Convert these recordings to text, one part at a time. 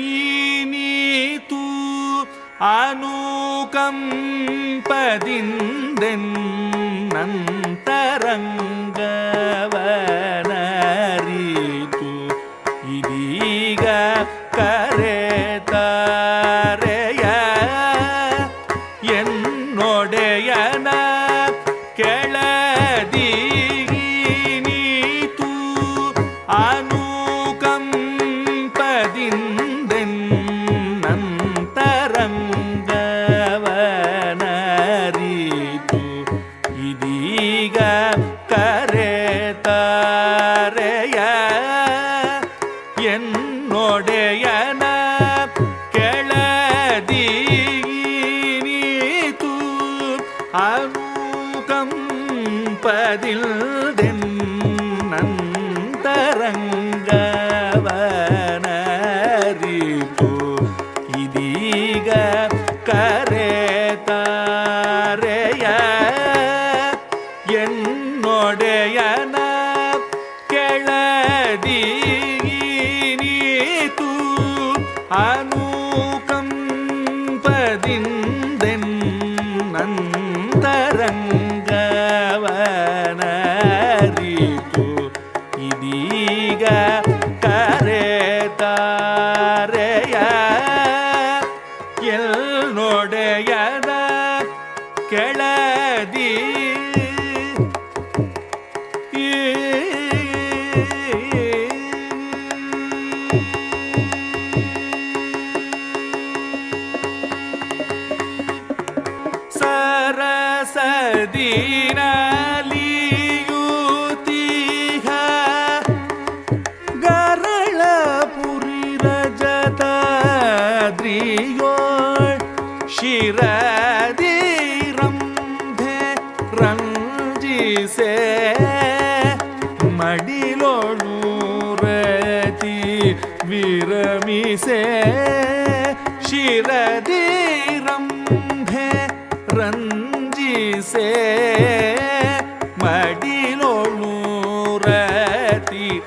ஈனீது அநூகம் பதிந்தென் நந்தரங்கவனரிது இதீக கரேதரைய என்னுடையன கேள பதியீனீத்து அனூகம் பதிந்தென் நந்தரங்கவனரித்து இதீக கரேதாரைய L நொடையத கெளதீ கதிரியோள் ஷிரதீரம் ரஞ்சிசே மடிலோ நூரதி விரமிசே ஷிரதி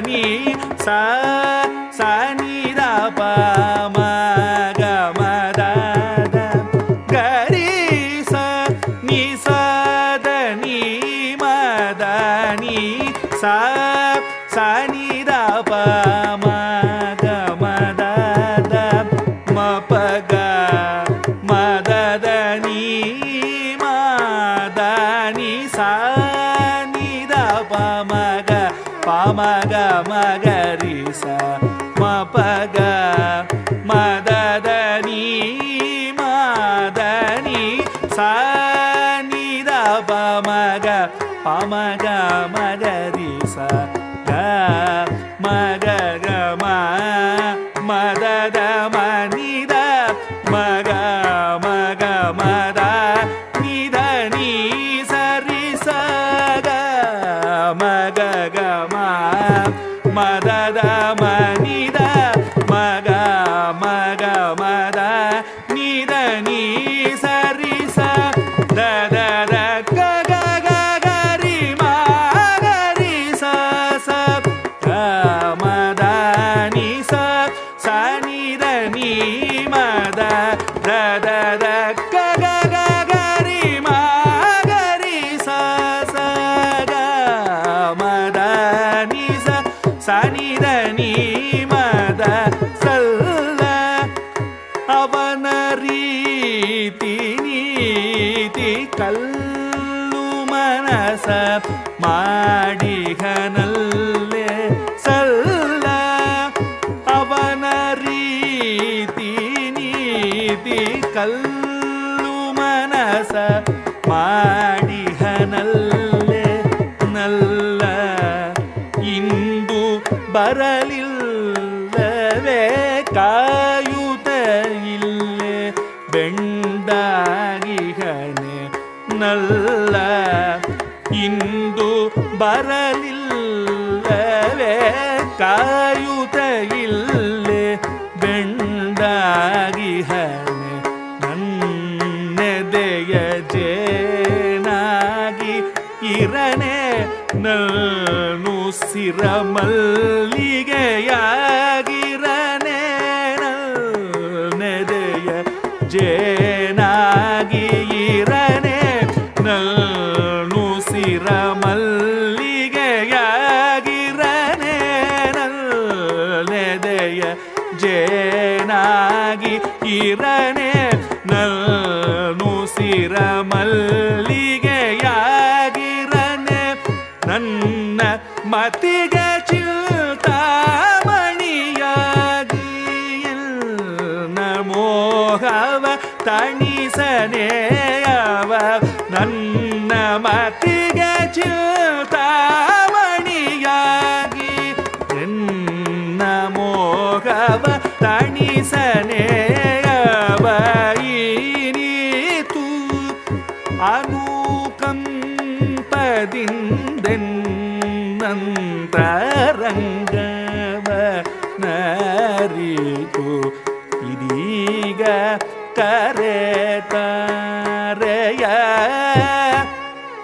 你在。மதரிச மதரமா மத ಮಾಡಿಗನಲ್ಲೇ ಸಲ್ಲ ಅವನ ರೀತಿ ನೀತಿ ಕಲ್ಲು ಮನಸ ಮಾಡಿಗನಲ್ಲೇ ನಲ್ಲ ಇಂದು ಬರಲಿಲ್ಲವೇ ಕಾ ಬರಲಿಲ್ಲವೇ? ಕಾಯುತ ಇಲ್ಲೇ ಬೆಂಡಾಗಿ ಹಣೆ ನನ್ನೆದೆಯ ಜೇನಾಗಿ ಇರಣೆ ನಾನು ಸಿರಮಲ್ಲಿಗೆಯಾಗಿರನೆ ನೆದೆಯ ಜೇನಾಗಿ ಇರನೆ. ಜೇನಾಗಿ ಇರನೆ ನಾನು ಸಿರ ಮಲ್ಲಿಗೆಯಾಗಿರನೆ ನನ್ನ ಮತಿಗೆ ಚಿಲ್ತಾಮಣಿಯಾಗಿ ಮೋಹವ ತಣಿಸನೆಯವ ನನ್ನ ಮತಿಗೆ ಚಿಲ್ತಾಮಣಿಯಾಗಿ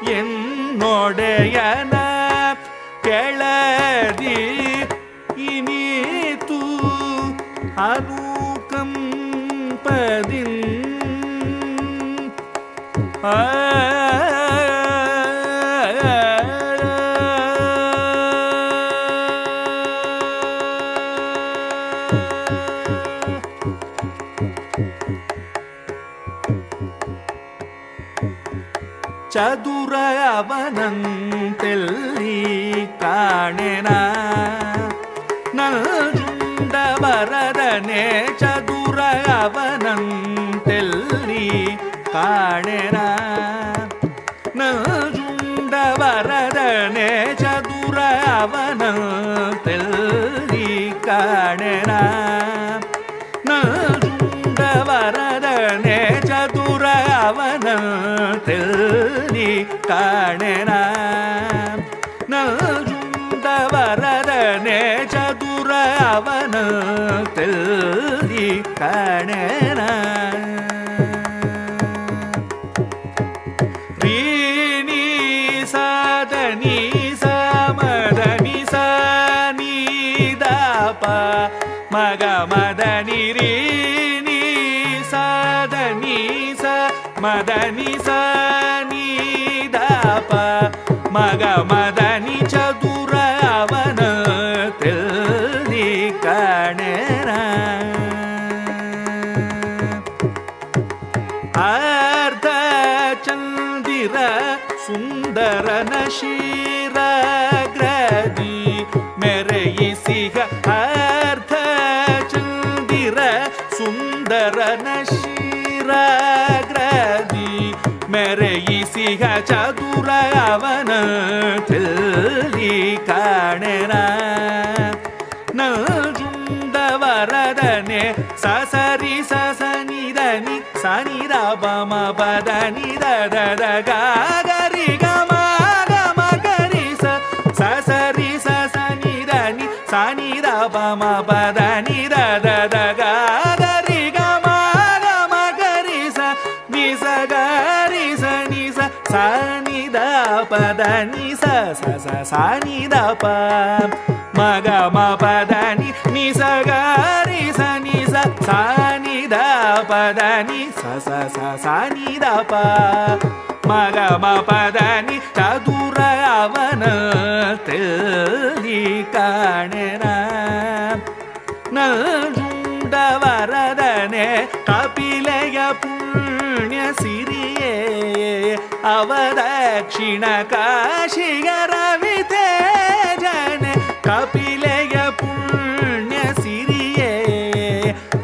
என்னோடையன கெளதி இனி தூ அநூக்கம் பதின். ஆ. ಚದುರ ಅವನಂತೆಲ್ಲಿ ಕಾಣೆನ ನಲ್ಜುಂಡ ಬರದನೆ ಚದುರ ಅವನಂತೆಲ್ಲಿ ಕಾಣೆನ ನಲ್ಜುಂಡ ಬರದನೆ ಚದುರ ಅವನಂತೆಲ್ಲಿ ಕಾಣೆನ ಕಾಣೆನ ನಲ್ಜುಂಡ ವರದನೆ ಚದುರ ಅವನ ತೆಲ್ಲಿ ಕಾಣೆನ ರೀಣಿ ಸಾಧನಿ ஆர்த சந்திர சுந்தரன ஷீரகிரதி மெரயிசிக ஆர்த சந்திர சுந்தரன ஷீரகிரதி மெரயிசிக சதுர அவன தெல்லி காணனா. நல்குந்த வரதனே சசரி சசரி sani da ba ma ba da ni da da da ga ga ri ga ma ga ma ga ri sa sa sa ri sa sa ni da ni sa ni da ba ma ba da ni da da da ga ga ri ga ma ga ma ga ri sa ni sa ga ri sa ni sa sa ni da ba da ni sa sa sa sa ni da ba ma ga ma ba da ni ni sa ga ri sa ni sa sa పదని స సని దప మగ మ పదని చదుర అవన తెలి కాణన நல்குண்ட வரதனே கபிலய புண்ணிய சிறியே. அவதட்சிண காஷிகரவி தேஜன கபி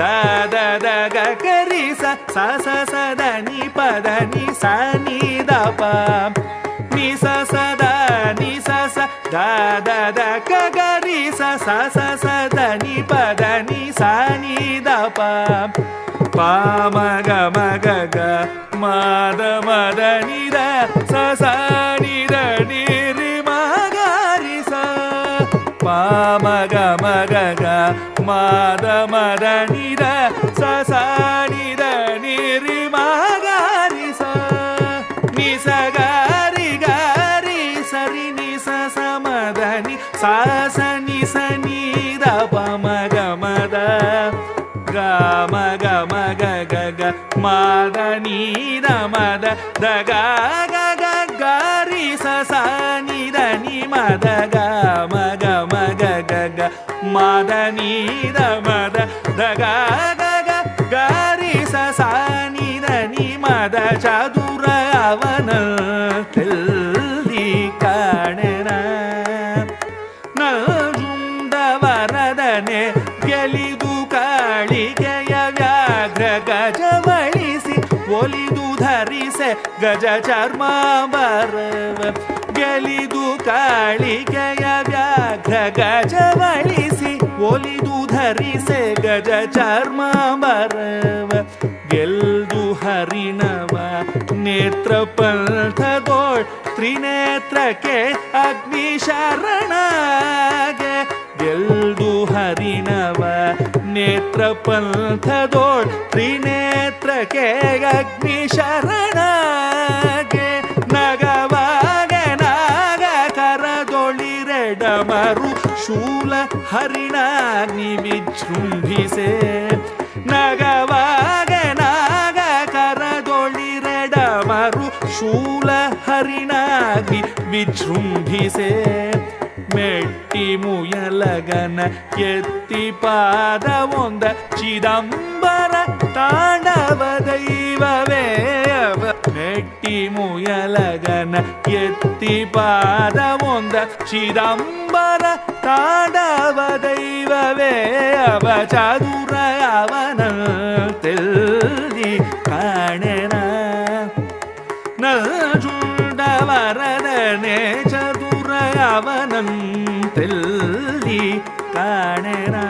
the the ಗ ಕರಿ ಸ ಸ ಸ ಸ ದ ನಿ ಪದ ನಿ ಸ ನಿ ದ ಪ ನಿ ಸ ಸ ದ ನಿ ಸ ಸ ದ ದ ದ ಗ ಗ ರಿ ಸ ಸ ಸ ಸ ದ ನಿ ಪದ ನಿ ಸ ನಿ ದ ಪ ಪ ಮ ಗ ಮ ಗ ಗ ಮ ದ ಮ ದ ನಿ ದ ಸ ಸ ನಿ ದ ನಿ ರಿ ಮ ಗ ರಿ ಸ ಪ ಮ ಗ ಮ ಗ ಗ மாத மத நித சசனித நிரி மகாரி ச நிசகாரி காரி சரி நிச சமதனி சாசனி சனித பமக மத கம கம கக மத நீத மத தக கரி சசனித நி மத க ಚದುರ ಅವನ ತೆಲ್ಲಿ ಕಾಣೆನ ನಜುಂಡ ವರದನೆ ಗೆಲಿದು ಕಾಳಿಗೆಯ ವ್ಯಾಘ್ರ ಗಜವಳಿಸಿ ಒಲಿದು ಧರಿಸೆ ಗಜ ಚರ್ಮ ಬರವ ಗೆಲಿದು ಕಾಳಿಗೆಯ ವ್ಯಾಘ್ರ ಗಜವಳಿಸಿ ಒಲಿದು ಧರಿಸೆ ಗಜ ಚರ್ಮ ಬರವ ಗೆಲ್ದು ಹರಿಣವ ನೇತ್ರ ಪಂಥದೋಳ್ ತ್ರಿನೇತ್ರಕ್ಕೆ ಅಗ್ನಿ ಶರಣಗೆ ಗೆಲ್ದು ಹರಿಣವ ನೇತ್ರ ಪಂಥದೋಳ್ ತ್ರಿನೇತ್ರಕ್ಕೆ ಅಗ್ನಿ ಶರಣಗೆ ನಗವಾಗೆ ನಾಗ ಕರದೊಳಿರೆಡಮರು ಶೂಲ ಹರಿಣಾಗ್ನಿ ವಿಜೃಂಭಿಸೆ. ನಗವಾಗೆ ಶೂಲ ಹರಿಣಾಗ್ನಿ ವಿಜೃಂಭಿಸೆ ಮೆಟ್ಟಿ ಮುಯಲಗನ ಎತ್ತಿ ಪಾದ ಒಂದ ಚಿದಂಬರ ತಾಂಡವ ದೈವವೇ ಅವ ಮೆಟ್ಟಿ ಮುಯಲಗನ ಎತ್ತಿ ಪಾದ ಒಂದ ಚಿದಂಬರ ತಾಂಡವ ದೈವವೇ ಅವ ಚದುರ ಅವನ ತೆಲ್ಲಿ ಕಾಣೆನ നജുണ്ടവരതനെ ചതുരവനം തെല്ലി കാണരാ